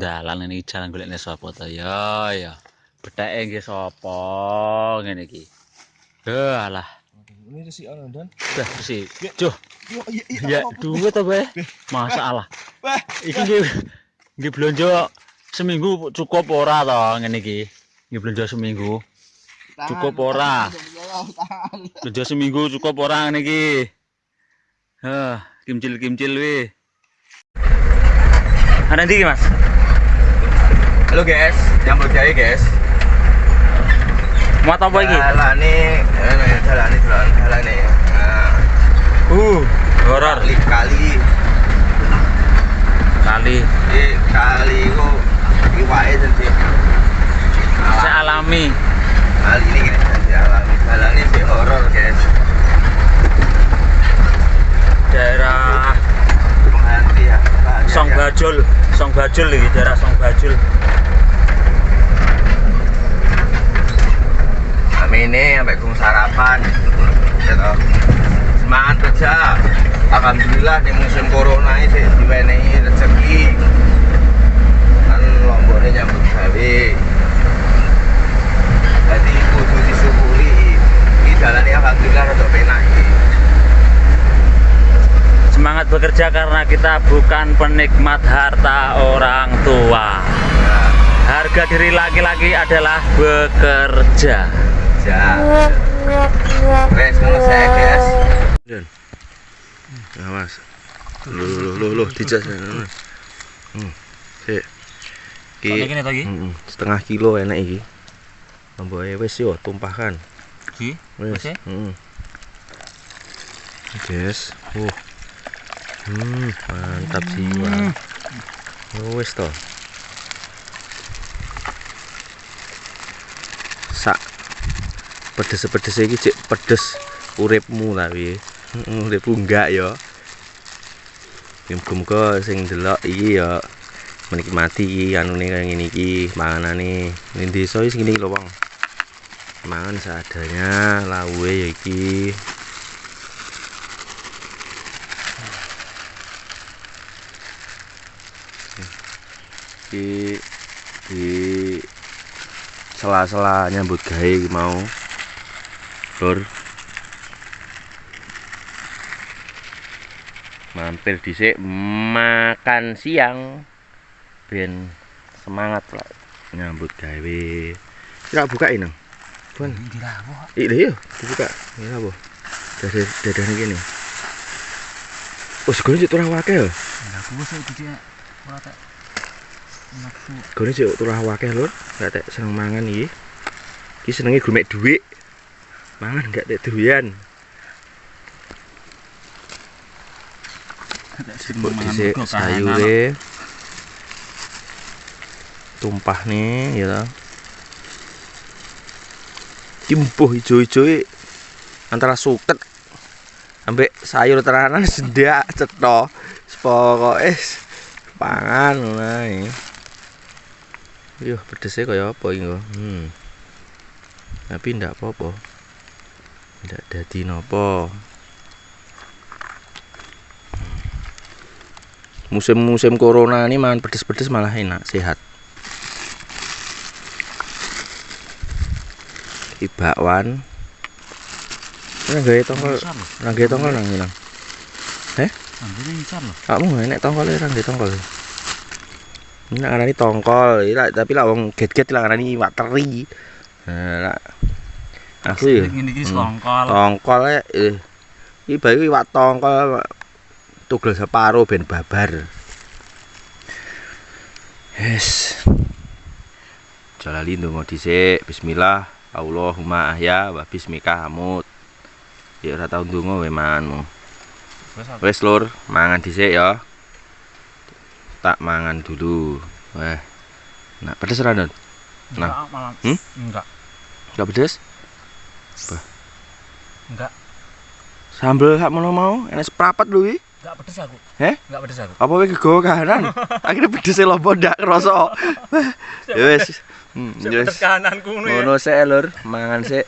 dalan ini jalan golekne sapa to? Ya ya betheke nggih sapa? Ngene iki. Heh alah. Ini resi ana dan. dah bersih Joh Yo iya ya duwe to bae masalah. Wah, iki nggih nggih blonjo seminggu cukup ora to ngene iki? Nggih blonjo seminggu. Cukup ora? blonjo seminggu cukup ora ngene iki? Heh kimcil-kimcil wi Ada ndi iki, Mas? Halo guys, nyambut gawe guys. Muat apa iki? Dalane, eh dalane dalan dalane. Nah, Uh, horor kali kali kali. di kali kok iwake dadi Saya alami. Kali ini gini dadi alami. Dalane sih horor guys. Daerah Penghati ya. Song Bajul, Song Bajul iki daerah Song Bajul. Ini sampai gung sarapan gitu. semangat kerja Alhamdulillah di musim corona ini diwenehi rezeki kan lomboknya nyambut gawe jadi kudu disyukuri ini jalannya Alhamdulillah rada penak. Semangat bekerja karena kita bukan penikmat harta orang tua. nah, Harga diri laki-laki adalah bekerja. Kerja wes ngono saya guys awas lu lu lu lu dijas hmm sik Soalnya gini tadi. Mm, setengah kilo enak iki. Amboke wis yo tumpahkan. Ki, Wis. Ya? Heeh. Guys, uh. Hmm, mantap jiwa. Oh, wis to. Pedes-pedes iki cek pedes uripmu. Heeh, uripmu enggak ya. Muga-muga sing delok iki ya menikmati iki anune kaya ngene iki panganane ning desa iki ngene lho Bang mangan seadanya lawe ya iki iki di sela-sela nyambut gawe mau lur mampir dhisik makan siang ben semangat lah nyambut gawe kira buka ini Bun. Iya iya, dibuka. Ya apa? Dari dadah ini gini. Oh, segone cek turah wakil. Enggak iki ora tak nafsu. Segone cek turah wakil lur. Gak tek seneng mangan iki. Iki senenge grumek dhuwit. Mangan gak tek doyan. Buk dhisik sayure. Tumpah nih ya. Timpuh ijo-ijo antara suket ambek sayur teranan sedak cetha pokoke pangan ngono Yo pedesnya kaya apa kok. Hmm. Tapi ndak apa-apa. Ndak dadi napa. Musim-musim corona ini mangan pedes-pedes malah enak, sehat. Iki bakwan. Gawe tongkol, gawe tongkol nang nang. Ambune ngisor lho. Kamu enek tongkol ora gawe tongkol. Ini ngarani tongkol, tapi lah wong get-get lah ngarani iwak teri. Nah, lah. Aku ya Ngene iki Hmm. tongkol e eh. Iki bae iwak tongkol tugel separo ben babar. Yes. Jalali ndonga dhisik. Bismillah. Allahumma ahya wa bismika hamut. Ya ora tau ndonga we manganmu. Wes lur, mangan dhisik ya. Tak mangan dulu. Wah. Nah, pedes ora, Don? Enggak, malah. Hmm? Enggak. Enggak pedes? Enggak. Sambel sak mono mau, enak seprapat lho iki. Enggak pedes aku. Heh? Enggak pedes aku. Apa kowe kegawa kahanan? Akhirnya pedes e lopo ndak krasa. Ya wis. Hmm, pedes wis. kananku ngono ya. Ngono sik lur, mangan sik.